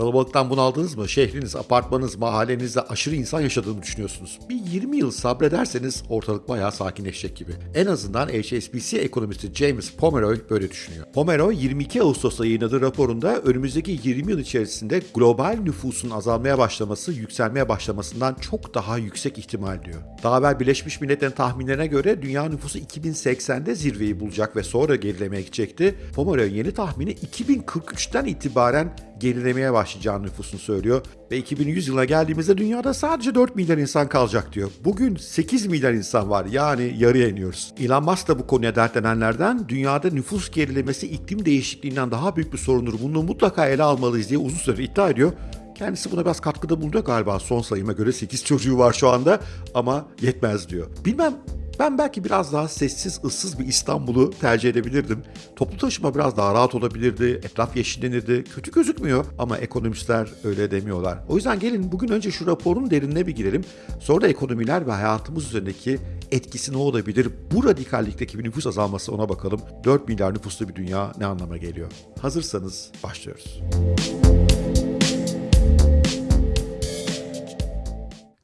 Kalabalıktan bunaldınız mı? Şehriniz, apartmanınız, mahallenizde aşırı insan yaşadığını düşünüyorsunuz. Bir 20 yıl sabrederseniz ortalık bayağı sakinleşecek gibi. En azından HSBC ekonomisti James Pomeroy böyle düşünüyor. Pomeroy 22 Ağustos'ta yayınladığı raporunda önümüzdeki 20 yıl içerisinde global nüfusun azalmaya başlaması, yükselmeye başlamasından çok daha yüksek ihtimal diyor. Daha evvel Birleşmiş Milletler'in tahminlerine göre dünya nüfusu 2080'de zirveyi bulacak ve sonra gerilemeye gidecekti. Pomeroy'un yeni tahmini 2043'ten itibaren gerilemeye başlayacağını nüfusunu söylüyor. Ve 2100 yılına geldiğimizde dünyada sadece 4 milyar insan kalacak diyor. Bugün 8 milyar insan var yani yarıya iniyoruz. Elon Musk da bu konuya dertlenenlerden dünyada nüfus gerilemesi iklim değişikliğinden daha büyük bir sorundur. Bunu mutlaka ele almalıyız diye uzun süre iddia ediyor. Kendisi buna biraz katkıda bulunuyor galiba. Son sayıma göre 8 çocuğu var şu anda ama yetmez diyor. Bilmem ben belki biraz daha sessiz, ıssız bir İstanbul'u tercih edebilirdim. Toplu taşıma biraz daha rahat olabilirdi, etraf yeşillenirdi. Kötü gözükmüyor ama ekonomistler öyle demiyorlar. O yüzden gelin bugün önce şu raporun derinine bir girelim. Sonra da ekonomiler ve hayatımız üzerindeki etkisi ne olabilir? Bu radikallikteki bir nüfus azalması ona bakalım. 4 milyar nüfuslu bir dünya ne anlama geliyor? Hazırsanız başlıyoruz.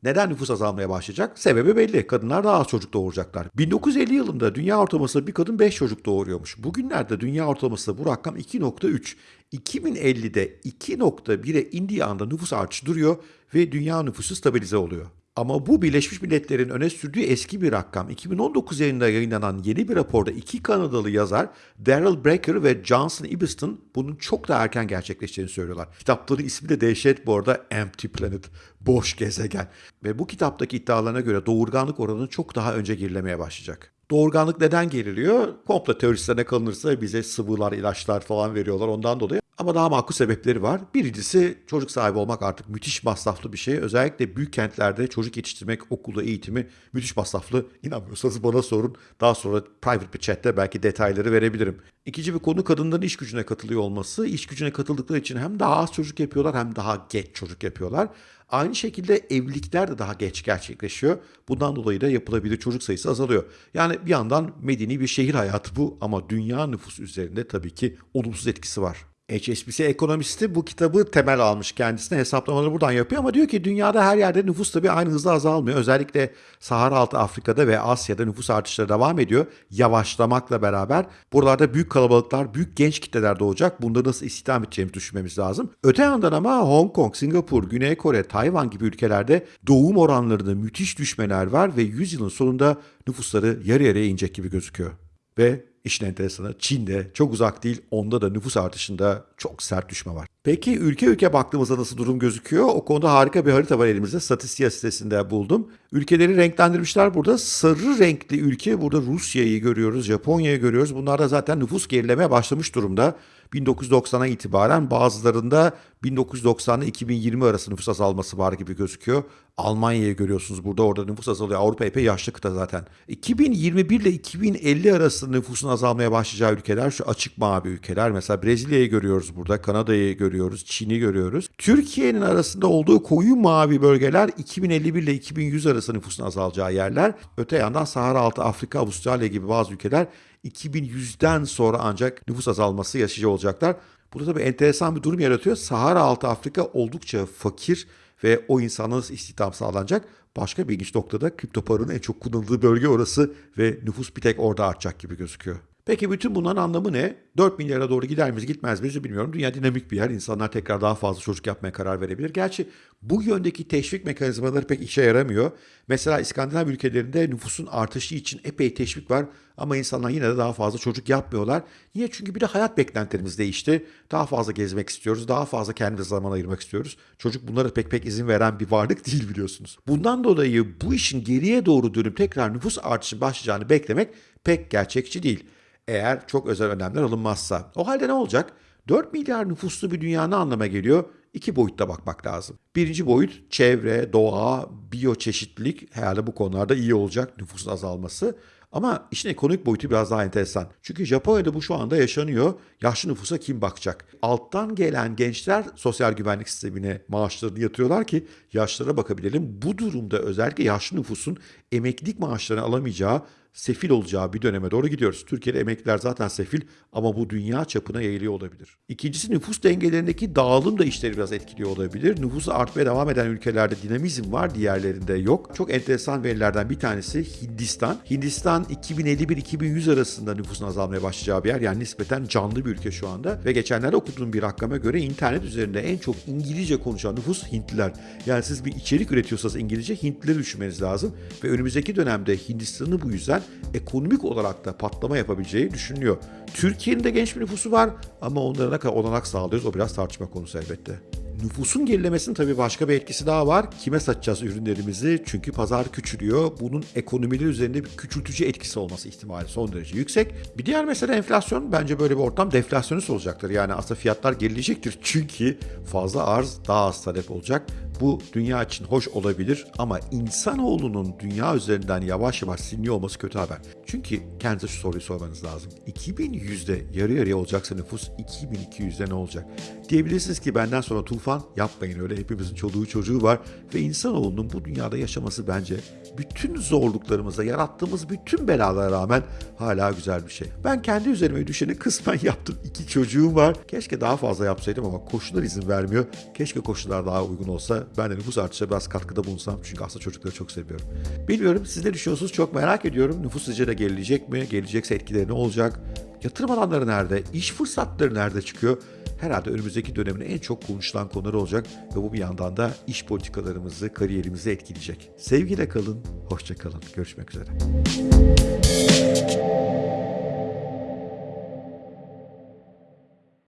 Neden nüfus azalmaya başlayacak? Sebebi belli. Kadınlar daha az çocuk doğuracaklar. 1950 yılında dünya ortalaması bir kadın 5 çocuk doğuruyormuş. Bugünlerde dünya ortalaması bu rakam 2.3. 2050'de 2.1'e indiği anda nüfus artışı duruyor ve dünya nüfusu stabilize oluyor. Ama bu Birleşmiş Milletler'in öne sürdüğü eski bir rakam. 2019 yılında yayınlanan yeni bir raporda iki Kanadalı yazar Daryl Brecker ve Johnson Ibiston bunun çok daha erken gerçekleşeceğini söylüyorlar. Kitapların ismi de dehşet bu arada Empty Planet, boş gezegen. Ve bu kitaptaki iddialarına göre doğurganlık oranı çok daha önce gerilemeye başlayacak. Doğurganlık neden geriliyor? Komplo teoristlerine kalınırsa bize sıvılar, ilaçlar falan veriyorlar ondan dolayı. Ama daha makul sebepleri var. Birincisi çocuk sahibi olmak artık müthiş masraflı bir şey. Özellikle büyük kentlerde çocuk yetiştirmek, okulda eğitimi müthiş masraflı. İnanmıyorsanız bana sorun. Daha sonra private bir chatte belki detayları verebilirim. İkinci bir konu kadınların iş gücüne katılıyor olması. İş gücüne katıldıkları için hem daha az çocuk yapıyorlar hem daha geç çocuk yapıyorlar. Aynı şekilde evlilikler de daha geç gerçekleşiyor. Bundan dolayı da yapılabilir çocuk sayısı azalıyor. Yani bir yandan medeni bir şehir hayatı bu ama dünya nüfusu üzerinde tabii ki olumsuz etkisi var. HSBC ekonomisti bu kitabı temel almış kendisine hesaplamaları buradan yapıyor ama diyor ki dünyada her yerde nüfus tabii aynı hızla azalmıyor. Özellikle Sahara altı Afrika'da ve Asya'da nüfus artışları devam ediyor. Yavaşlamakla beraber buralarda büyük kalabalıklar, büyük genç kitleler doğacak. Bunda nasıl istihdam edeceğimizi düşünmemiz lazım. Öte yandan ama Hong Kong, Singapur, Güney Kore, Tayvan gibi ülkelerde doğum oranlarında müthiş düşmeler var ve 100 yılın sonunda nüfusları yarı yarıya inecek gibi gözüküyor. Ve İşin enteresanı Çin'de çok uzak değil onda da nüfus artışında çok sert düşme var. Peki ülke ülke baktığımızda nasıl durum gözüküyor? O konuda harika bir harita var elimizde. Statistika sitesinde buldum. Ülkeleri renklendirmişler burada. Sarı renkli ülke burada Rusya'yı görüyoruz, Japonya'yı görüyoruz. Bunlar da zaten nüfus gerilemeye başlamış durumda. 1990'a itibaren bazılarında 1990 ile 2020 arası nüfus azalması var gibi gözüküyor. Almanya'yı görüyorsunuz burada orada nüfus azalıyor. Avrupa epey yaşlı kıta zaten. 2021 ile 2050 arası nüfusun azalmaya başlayacağı ülkeler şu açık mavi ülkeler. Mesela Brezilya'yı görüyoruz burada, Kanada'yı görüyoruz, Çin'i görüyoruz. Türkiye'nin arasında olduğu koyu mavi bölgeler 2051 ile 2100 arası nüfusun azalacağı yerler. Öte yandan Sahara altı Afrika, Avustralya gibi bazı ülkeler 2100'den sonra ancak nüfus azalması yaşayıcı olacaklar. Burada tabii enteresan bir durum yaratıyor. Sahara altı Afrika oldukça fakir ve o insanlara istihdam sağlanacak. Başka bir ilginç noktada kripto paranın en çok kullanıldığı bölge orası ve nüfus bir tek orada artacak gibi gözüküyor. Peki bütün bunların anlamı ne? 4 milyara doğru gider miyiz gitmez miyiz bilmiyorum. Dünya dinamik bir yer. İnsanlar tekrar daha fazla çocuk yapmaya karar verebilir. Gerçi bu yöndeki teşvik mekanizmaları pek işe yaramıyor. Mesela İskandinav ülkelerinde nüfusun artışı için epey teşvik var. Ama insanlar yine de daha fazla çocuk yapmıyorlar. Niye? Çünkü bir de hayat beklentilerimiz değişti. Daha fazla gezmek istiyoruz. Daha fazla kendimize zaman ayırmak istiyoruz. Çocuk bunlara pek pek izin veren bir varlık değil biliyorsunuz. Bundan dolayı bu işin geriye doğru dönüp tekrar nüfus artışı başlayacağını beklemek pek gerçekçi değil eğer çok özel önlemler alınmazsa. O halde ne olacak? 4 milyar nüfuslu bir dünya ne anlama geliyor? İki boyutta bakmak lazım. Birinci boyut çevre, doğa, biyoçeşitlilik herhalde bu konularda iyi olacak nüfusun azalması. Ama işin ekonomik boyutu biraz daha enteresan. Çünkü Japonya'da bu şu anda yaşanıyor. Yaşlı nüfusa kim bakacak? Alttan gelen gençler sosyal güvenlik sistemine maaşlarını yatırıyorlar ki yaşlara bakabilelim. Bu durumda özellikle yaşlı nüfusun emeklilik maaşlarını alamayacağı sefil olacağı bir döneme doğru gidiyoruz. Türkiye'de emekliler zaten sefil ama bu dünya çapına yayılıyor olabilir. İkincisi nüfus dengelerindeki dağılım da işleri biraz etkiliyor olabilir. Nüfusu artmaya devam eden ülkelerde dinamizm var, diğerlerinde yok. Çok enteresan verilerden bir tanesi Hindistan. Hindistan 2051-2100 arasında nüfusun azalmaya başlayacağı bir yer. Yani nispeten canlı bir ülke şu anda. Ve geçenlerde okuduğum bir rakama göre internet üzerinde en çok İngilizce konuşan nüfus Hintliler. Yani siz bir içerik üretiyorsanız İngilizce Hintlileri düşünmeniz lazım. Ve önümüzdeki dönemde Hindistan'ın bu yüzden ekonomik olarak da patlama yapabileceği düşünülüyor. Türkiye'nin de genç bir nüfusu var ama onlara ne kadar olanak sağlıyoruz o biraz tartışma konusu elbette. Nüfusun gerilemesinin tabii başka bir etkisi daha var. Kime satacağız ürünlerimizi? Çünkü pazar küçülüyor. Bunun ekonomiler üzerinde bir küçültücü etkisi olması ihtimali son derece yüksek. Bir diğer mesele enflasyon. Bence böyle bir ortam deflasyonist olacaktır. Yani aslında fiyatlar gerileyecektir. Çünkü fazla arz daha az talep olacak. Bu dünya için hoş olabilir ama insanoğlunun dünya üzerinden yavaş yavaş siliniyor olması kötü haber. Çünkü kendinize şu soruyu sormanız lazım. 2100'de yarı yarıya olacaksa nüfus 2200'de ne olacak? Diyebilirsiniz ki benden sonra tufan yapmayın öyle hepimizin çoluğu çocuğu var ve insanoğlunun bu dünyada yaşaması bence bütün zorluklarımıza yarattığımız bütün belalara rağmen hala güzel bir şey. Ben kendi üzerime düşeni kısmen yaptım. İki çocuğum var. Keşke daha fazla yapsaydım ama koşullar izin vermiyor. Keşke koşullar daha uygun olsa ben de nüfus artışına biraz katkıda bulunsam. Çünkü aslında çocukları çok seviyorum. Bilmiyorum siz ne düşünüyorsunuz çok merak ediyorum. Nüfus sizce de gelecek mi? Gelecekse etkileri ne olacak? Yatırım alanları nerede? İş fırsatları nerede çıkıyor? Herhalde önümüzdeki dönemin en çok konuşulan konuları olacak ve bu bir yandan da iş politikalarımızı, kariyerimizi etkileyecek. Sevgiyle kalın, hoşça kalın. Görüşmek üzere.